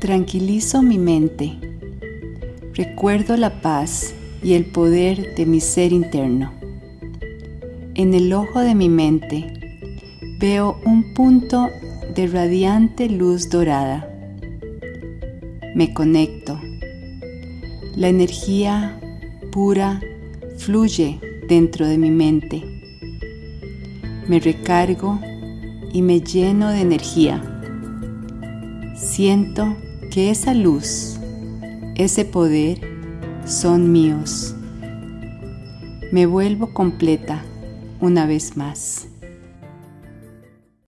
Tranquilizo mi mente. Recuerdo la paz y el poder de mi ser interno. En el ojo de mi mente veo un punto de radiante luz dorada. Me conecto. La energía pura fluye dentro de mi mente. Me recargo y me lleno de energía. Siento que esa luz, ese poder son míos. Me vuelvo completa una vez más.